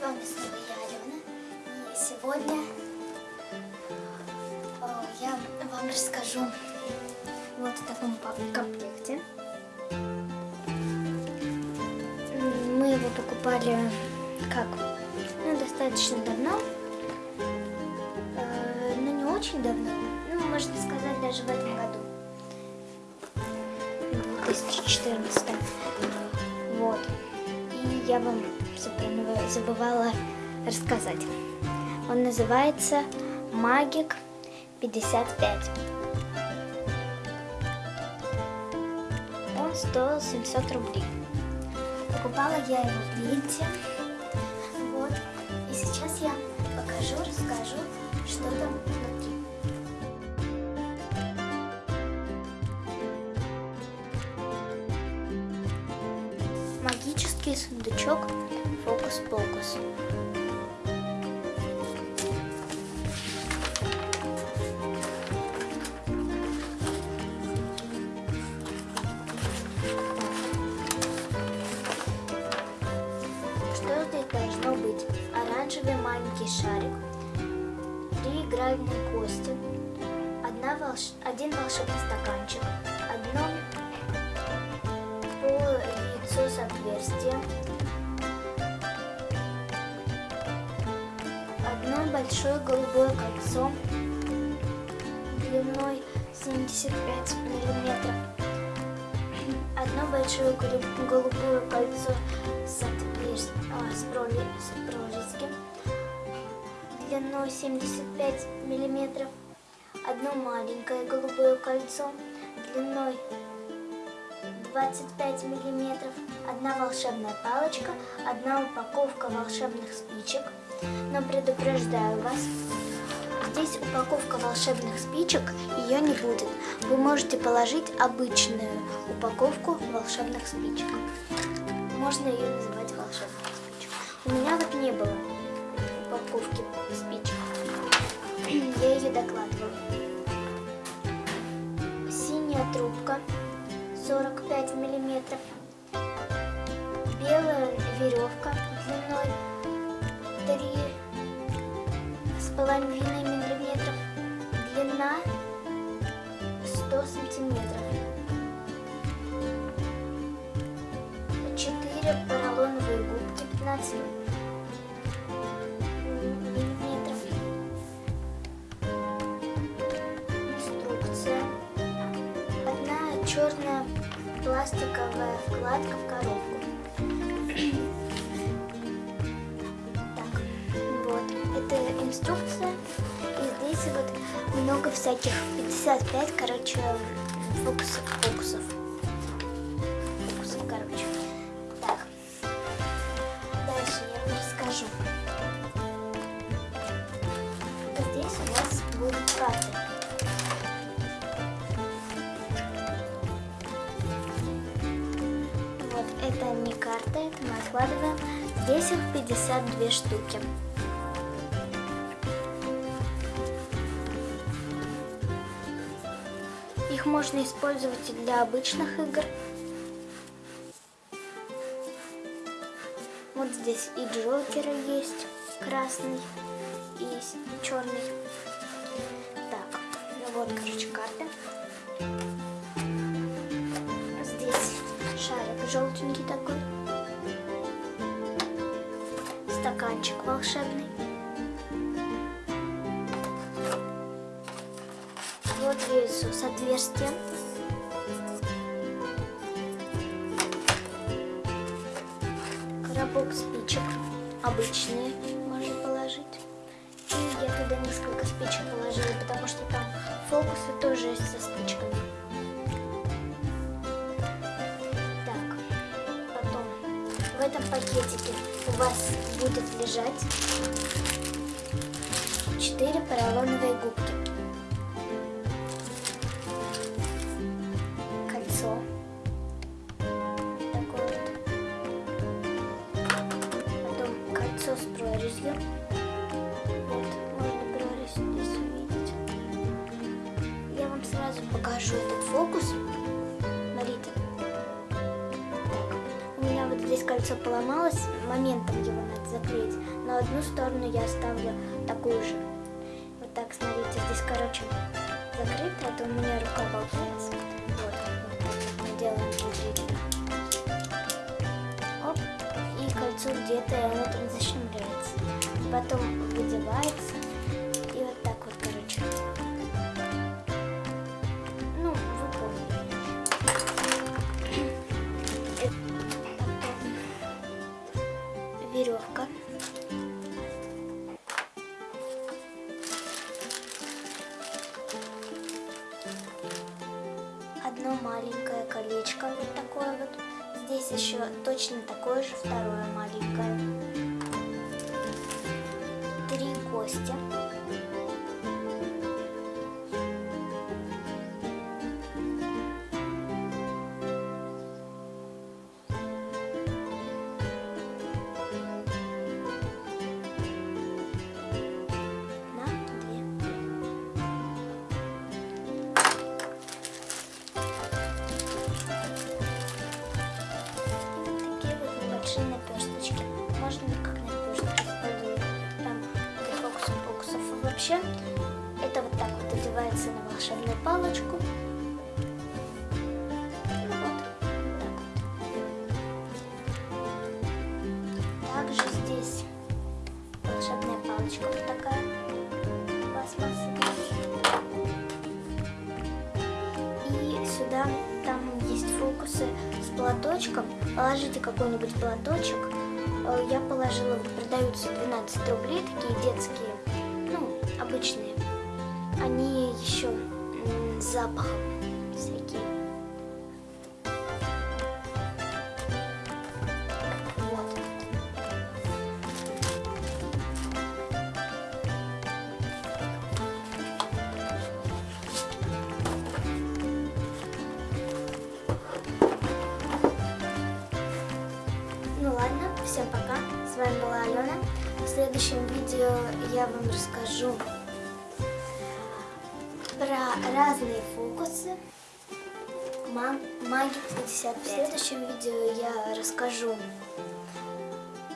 С вами снова я, Алена. И сегодня э, я вам расскажу вот в таком комплекте. Мы его покупали как? Ну, достаточно давно. Э, Но не очень давно. Ну, можно сказать, даже в этом году. 2014. Вот. И я вам всё про него забывала рассказать. Он называется Магик 55. Он стоил 700 рублей. Покупала я его в Винте. Вот. И сейчас я покажу, расскажу, что там внутри. Магический сундучок Фокус-покус. Что здесь должно быть? Оранжевый маленький шарик, три игральные кости, одна волш... один волшебный стаканчик, одно яйцо с отверстием, одно большое голубое кольцо длиной 75 миллиметров, одно большое голу- голубое кольцо с, отверст- а, с, проли- с прорезью длиной 75 миллиметров, одно маленькое голубое кольцо длиной 25 миллиметров, одна волшебная палочка, одна упаковка волшебных спичек. Но предупреждаю вас, здесь упаковка волшебных спичек, ее не будет. Вы можете положить обычную упаковку волшебных спичек. Можно ее называть волшебной спичек. У меня вот не было упаковки спичек. Я ее докладывала. Синяя трубка 45 миллиметров. Белая веревка 3 с половиной миллиметров. Длина 100 сантиметров. 4 поролоновые губки 15 миллиметров. Инструкция. Одна черная пластиковая вкладка в коробку. Инструкция. И здесь вот много всяких 55, короче, фокусов. Фокусов, фокусов короче. Так, дальше я вам расскажу. Здесь у нас будут карты. Это не карта, это мы откладываем. Здесь их 52 штуки. Их можно использовать и для обычных игр. Вот здесь и Джокеры есть, красный и черный. Так, ну вот, короче, карты. Здесь шарик желтенький такой. Стаканчик волшебный. Яйцо с отверстием. Коробок спичек. Обычные можно положить. И я туда несколько спичек положила, потому что там фокусы тоже со спичками. Так, потом в этом пакетике у вас будет лежать 4 поролоновые губки. Сразу покажу этот фокус. Смотрите. У меня вот здесь кольцо поломалось, моментом его надо заклеить. На одну сторону я оставлю такую же. Вот так, смотрите, здесь, короче, закрыто, это у меня рука болтается. Вот, мы делаем внутри. Оп, и кольцо где-то, оно там защемляется. Потом выдевается, маленькое колечко, вот такое вот. Здесь еще точно такое же второе маленькое. Три кости. Вообще, это вот так вот одевается на волшебную палочку. Ну вот, так вот. Также здесь волшебная палочка вот такая. И сюда там есть фокусы с платочком. Положите какой-нибудь платочек. Э, Я положила, продаются 12 рублей, такие детские, обычные. Они еще запахом всякие. Ну ладно, всем пока. С вами была Алена. В следующем видео я вам расскажу про разные фокусы. Мам, маги 55. В следующем видео я расскажу,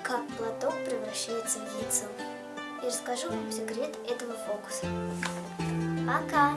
как платок превращается в яйцо. И расскажу вам секрет этого фокуса. Пока!